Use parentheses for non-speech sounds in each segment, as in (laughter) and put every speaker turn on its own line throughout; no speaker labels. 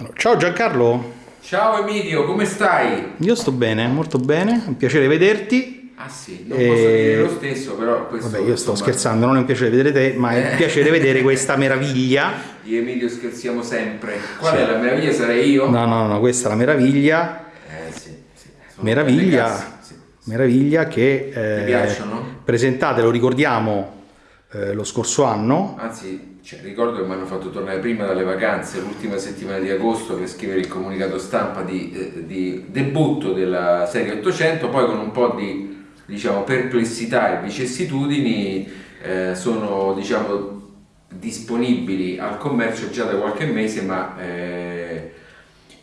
Allora, ciao Giancarlo.
Ciao Emilio, come stai?
Io sto bene, molto bene, è un piacere vederti.
Ah sì, non e... posso dire lo stesso, però questo...
Vabbè, io sto insomma... scherzando, non è un piacere vedere te, ma è un piacere vedere questa (laughs) meraviglia.
Io e Emilio scherziamo sempre. Qual sì. è la meraviglia? Sarei io?
No, no, no, questa è la meraviglia.
Eh sì, sì.
Meraviglia, sì, meraviglia che...
Eh, Ti piacciono?
Presentate, lo ricordiamo, eh, lo scorso anno.
Anzi, cioè, ricordo che mi hanno fatto tornare prima dalle vacanze, l'ultima settimana di agosto, per scrivere il comunicato stampa di, eh, di debutto della serie 800, poi con un po' di diciamo, perplessità e vicissitudini eh, sono diciamo, disponibili al commercio già da qualche mese, ma eh,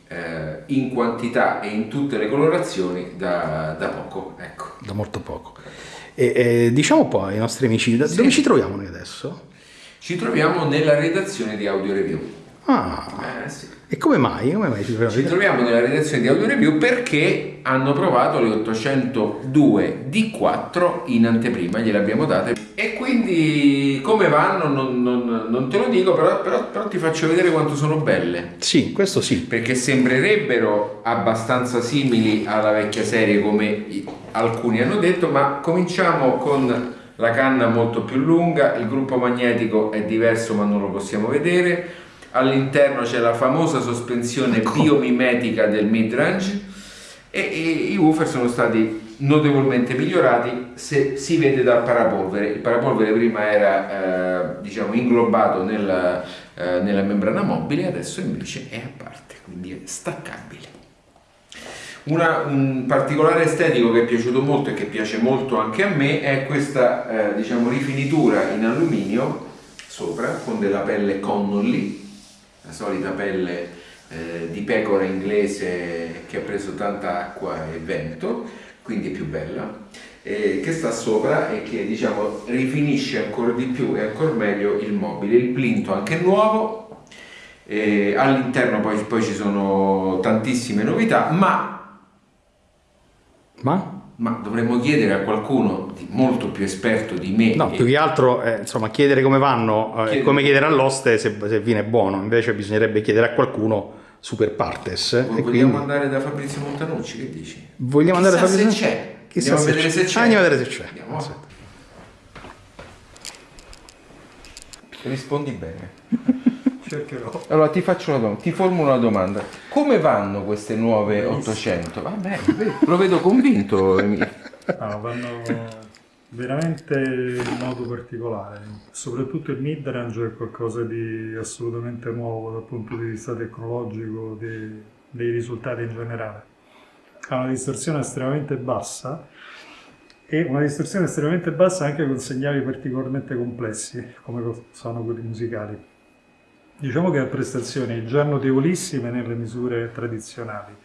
eh in quantità e in tutte le colorazioni da, da poco. Ecco.
Da molto poco. E, diciamo poi ai nostri amici, sì. dove ci troviamo noi adesso?
Ci troviamo nella redazione di Audio Review.
Ah, eh, sì. e come mai? Come mai
ci, troviamo? ci troviamo nella redazione di Audio Review perché hanno provato le 802 D4 in anteprima, gliele abbiamo date e quindi come vanno non, non, non te lo dico, però, però, però, ti faccio vedere quanto sono belle.
Sì, questo sì.
Perché sembrerebbero abbastanza simili alla vecchia serie come alcuni hanno detto, ma cominciamo con la canna molto più lunga, il gruppo magnetico è diverso ma non lo possiamo vedere, all'interno c'è la famosa sospensione ecco. biomimetica del midrange e, e i woofer sono stati notevolmente migliorati se si vede dal parapolvere. Il parapolvere prima era eh, diciamo inglobato nella, eh, nella membrana mobile, adesso invece è a parte, quindi è staccabile. Una, un particolare estetico che è piaciuto molto e che piace molto anche a me è questa eh, diciamo, rifinitura in alluminio sopra con della pelle Connolly, la solita pelle eh, di pecora inglese che ha preso tanta acqua e vento, quindi è più bella, eh, che sta sopra e che diciamo, rifinisce ancora di più e ancora meglio il mobile. Il plinto anche nuovo, all'interno poi, poi ci sono tantissime novità, ma
ma?
Ma dovremmo chiedere a qualcuno di molto più esperto di me.
No, più che altro, eh, insomma, chiedere come vanno è eh, come chiedere all'oste se, se viene buono. Invece bisognerebbe chiedere a qualcuno super partes.
Vogliamo quindi... andare da Fabrizio Montanucci, che dici?
Vogliamo Chissà andare da Fabrizio
se c'è.
Chissà
andiamo
se a vedere se c'è. Ah, andiamo a vedere se c'è.
Rispondi bene. (laughs) Cercherò. Allora ti faccio una domanda, ti formulo una domanda. Come vanno queste nuove Benissimo. 800? Vabbè, lo vedo convinto.
No, vanno veramente in modo particolare. Soprattutto il midrange è qualcosa di assolutamente nuovo dal punto di vista tecnologico, dei, dei risultati in generale. Ha una distorsione estremamente bassa e una distorsione estremamente bassa anche con segnali particolarmente complessi, come sono quelli musicali. Diciamo che ha prestazioni già notevolissime nelle misure tradizionali,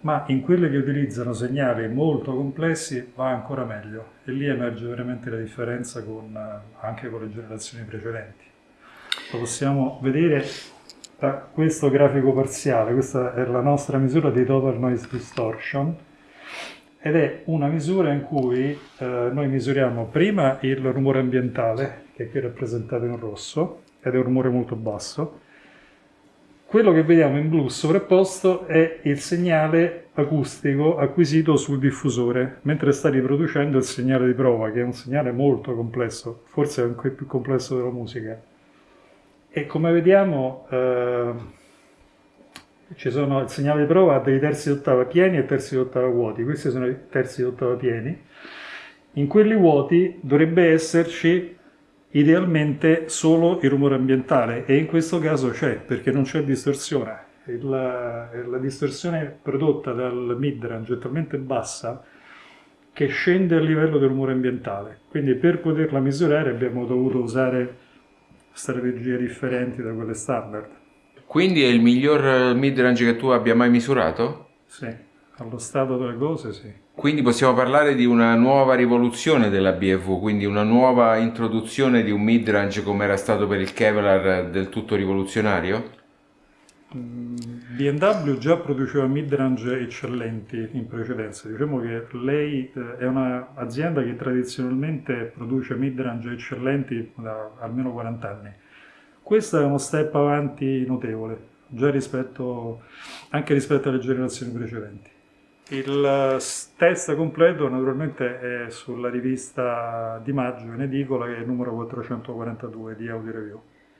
ma in quelle che utilizzano segnali molto complessi va ancora meglio. E lì emerge veramente la differenza con, anche con le generazioni precedenti. Lo possiamo vedere da questo grafico parziale, questa è la nostra misura di Total Noise Distortion. Ed è una misura in cui eh, noi misuriamo prima il rumore ambientale, che è qui rappresentato in rosso, ed è un rumore molto basso. Quello che vediamo in blu sovrapposto è il segnale acustico acquisito sul diffusore, mentre sta riproducendo il segnale di prova, che è un segnale molto complesso, forse anche più complesso della musica. E come vediamo, eh, sono, il segnale di prova ha dei terzi d'ottava pieni e terzi d'ottava vuoti, questi sono i terzi d'ottava pieni. In quelli vuoti dovrebbe esserci idealmente solo il rumore ambientale e in questo caso c'è perché non c'è distorsione. La, la distorsione prodotta dal midrange è talmente bassa che scende a livello del rumore ambientale. Quindi per poterla misurare abbiamo dovuto usare strategie differenti da quelle standard.
Quindi è il miglior midrange che tu abbia mai misurato?
Sì, allo stato delle cose sì.
Quindi possiamo parlare di una nuova rivoluzione della BFV, quindi una nuova introduzione di un midrange come era stato per il Kevlar del tutto rivoluzionario?
Mm, BMW già produceva midrange eccellenti in precedenza, diciamo che lei eh, è un'azienda che tradizionalmente produce midrange eccellenti da almeno 40 anni. Questo è uno step avanti notevole già rispetto, anche rispetto alle generazioni precedenti. Il test completo naturalmente è sulla rivista di maggio in edicola che è il numero 442 di Audio Review.